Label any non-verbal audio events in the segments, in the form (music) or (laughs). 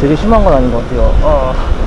되게 심한 건 아닌 것 같아요. 아.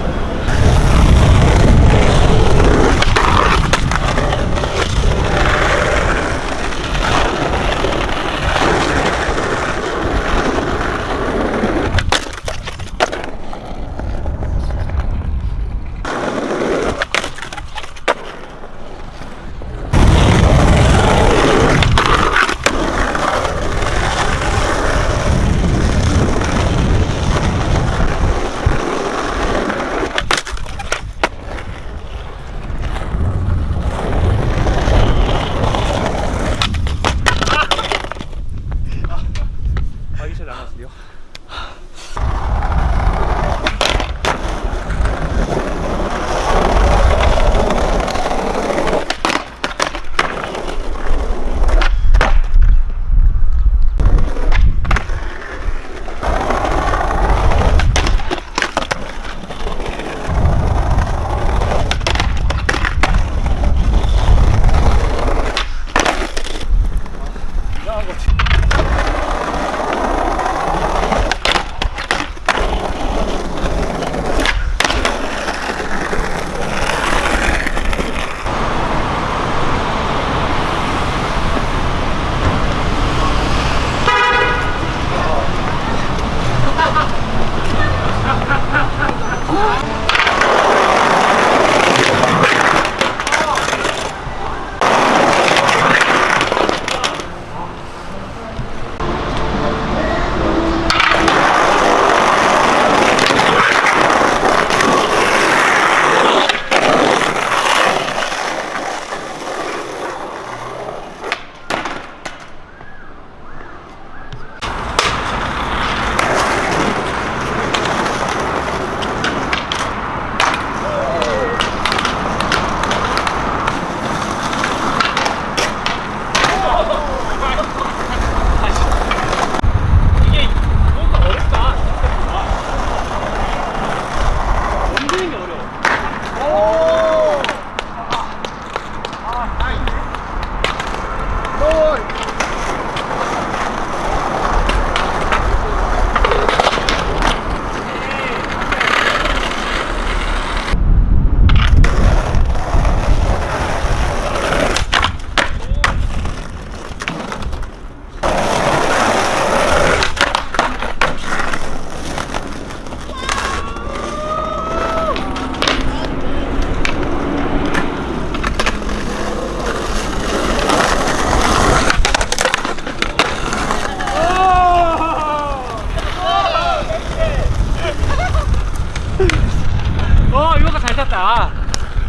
탔다.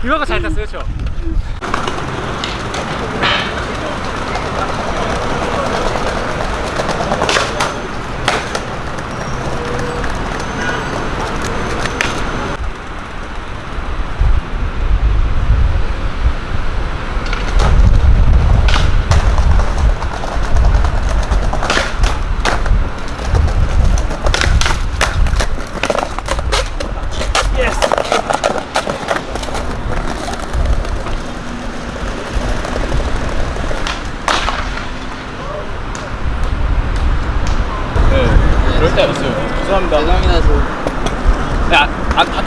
이거가 잘 탔어요, 그렇죠? 그럴 때 없어요. 죄송합니다. 죄송합니다. 저. 야,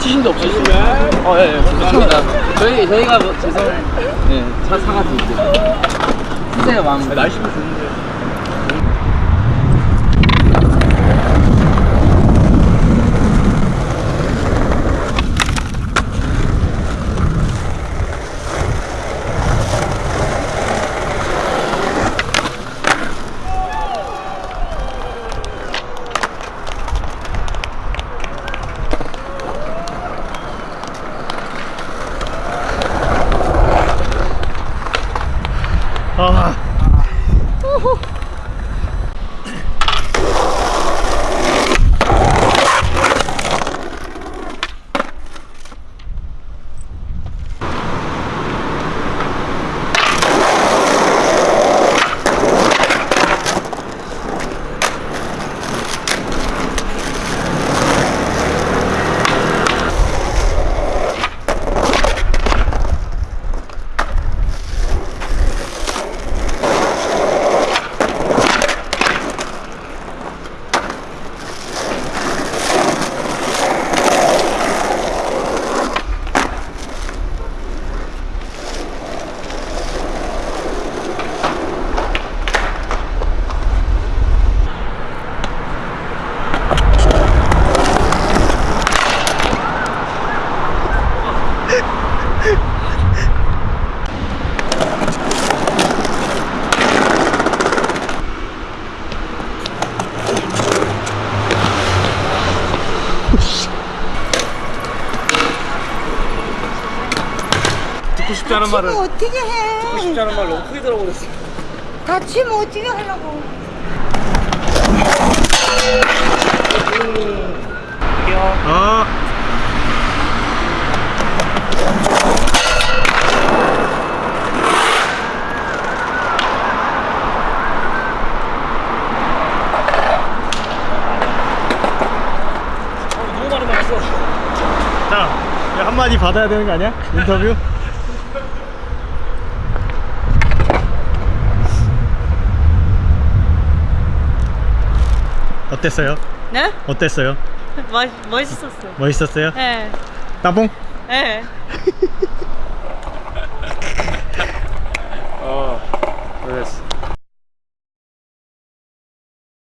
아, 다치신 데 없으시면? 어, 예, 예. 죄송합니다. 저희 저희가 뭐, 죄송. 네, 차 사가 드릴게요. 주세요 마음. 날씨도 좋은데. 아. 않은 말을. 다치면 어떻게 해? 쉽지 않은 말 너무 크게 들어버렸어. 다치면 어떻게 하려고? 어. 너무 많이 맞았어. 자, 한마디 받아야 되는 거 아니야? 인터뷰? 어땠어요? 네? 어땠어요? (laughs) 멋, 멋있었어요 멋있었어요? 네 따봉? 네 (laughs) 어, 그랬어